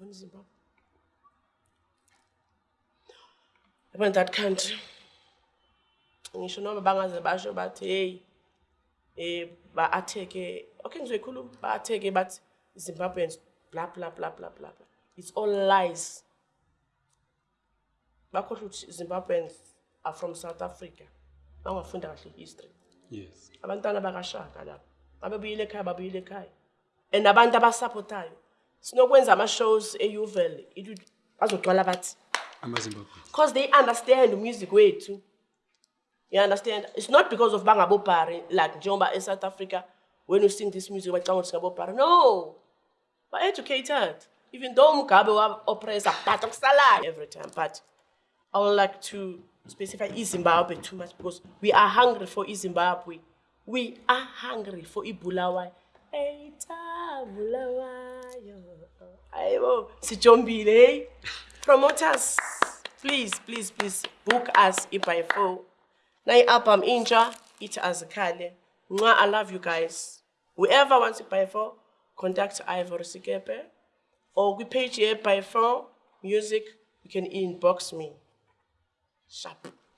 yabona izimba yabona that country ngisho noma bangaze basho bathi heyi um eh, ba-atheke okay ngizoyikhuluma ba-atheke bathi zimbabweans bla bla bla bla bla bla it's all lies bakhohlwa ukuthi zimbabweans are from south africa bangafunda kahle i-history abantwana bakashaka lapho babebuyile ekhaya babuyile ekhaya and abantu abasaphothayo sinokwenza ama-shows euvel bazocwala bathi because they understand umusic wethu you understand it's not because of bangabobhari like njengoba esouth africa when using this music bacanga uthi ngabobhari no ba-educated even though umgabe wa-oppressa but okusalayo every time but i won't like to specify izimbabwe too much because we are hungry for izimbabwe we are hungry for ibulawayo eta bulaw oh, Sijombile. Promoters, please, please, please book us if Now four. Nai apam inja, it as a kale. I love you guys. Whoever wants buy four, contact Ivor Sikepe. Or we page here by four music, you can inbox me. Sharp.